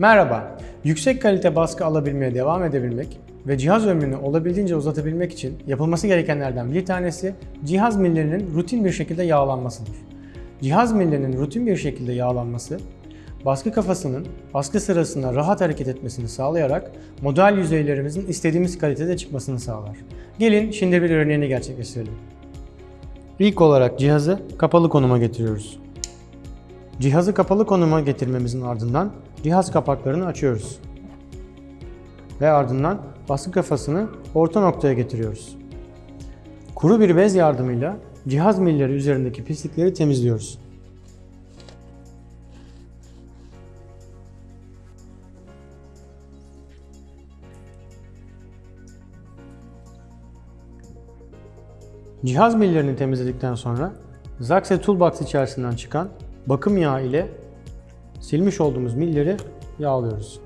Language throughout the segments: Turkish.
Merhaba, yüksek kalite baskı alabilmeye devam edebilmek ve cihaz ömrünü olabildiğince uzatabilmek için yapılması gerekenlerden bir tanesi cihaz millerinin rutin bir şekilde yağlanmasıdır. Cihaz millerinin rutin bir şekilde yağlanması, baskı kafasının baskı sırasında rahat hareket etmesini sağlayarak model yüzeylerimizin istediğimiz kalitede çıkmasını sağlar. Gelin şimdi bir örneğini gerçekleştirelim. İlk olarak cihazı kapalı konuma getiriyoruz. Cihazı kapalı konuma getirmemizin ardından cihaz kapaklarını açıyoruz. Ve ardından baskı kafasını orta noktaya getiriyoruz. Kuru bir bez yardımıyla cihaz milleri üzerindeki pislikleri temizliyoruz. Cihaz millerini temizledikten sonra Zaxe Toolbox içerisinden çıkan bakım yağı ile silmiş olduğumuz milleri yağlıyoruz.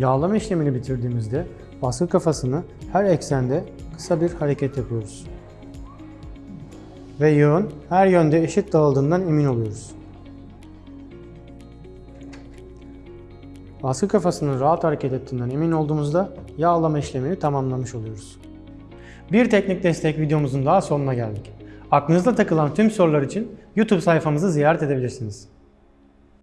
Yağlama işlemini bitirdiğimizde baskı kafasını her eksende kısa bir hareket yapıyoruz. Ve yağın her yönde eşit dağıldığından emin oluyoruz. Baskı kafasının rahat hareket ettiğinden emin olduğumuzda yağlama işlemini tamamlamış oluyoruz. Bir teknik destek videomuzun daha sonuna geldik. Aklınızda takılan tüm sorular için YouTube sayfamızı ziyaret edebilirsiniz.